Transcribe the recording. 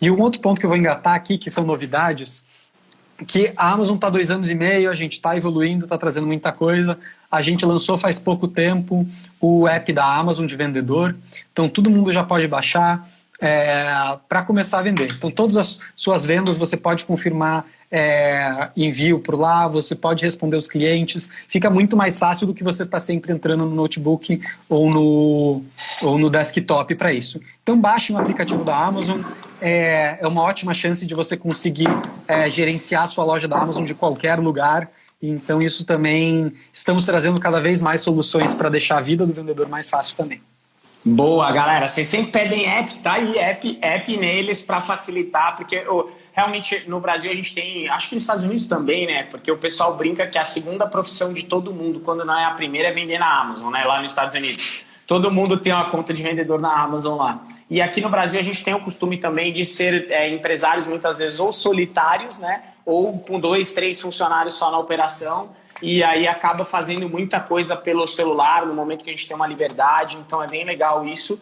E um outro ponto que eu vou engatar aqui, que são novidades, que a Amazon está dois anos e meio, a gente está evoluindo, está trazendo muita coisa. A gente lançou faz pouco tempo o app da Amazon de vendedor, então todo mundo já pode baixar é, para começar a vender. Então todas as suas vendas você pode confirmar é, envio por lá, você pode responder os clientes, fica muito mais fácil do que você estar tá sempre entrando no notebook ou no, ou no desktop para isso. Então baixe um aplicativo da Amazon, é, é uma ótima chance de você conseguir é, gerenciar a sua loja da Amazon de qualquer lugar, então isso também, estamos trazendo cada vez mais soluções para deixar a vida do vendedor mais fácil também. Boa, galera. Vocês sempre pedem app, tá aí, app, app neles para facilitar, porque oh, realmente no Brasil a gente tem, acho que nos Estados Unidos também, né? Porque o pessoal brinca que a segunda profissão de todo mundo, quando não é a primeira, é vender na Amazon, né? Lá nos Estados Unidos. Todo mundo tem uma conta de vendedor na Amazon lá. E aqui no Brasil a gente tem o costume também de ser é, empresários muitas vezes ou solitários, né? Ou com dois, três funcionários só na operação e aí acaba fazendo muita coisa pelo celular no momento que a gente tem uma liberdade, então é bem legal isso.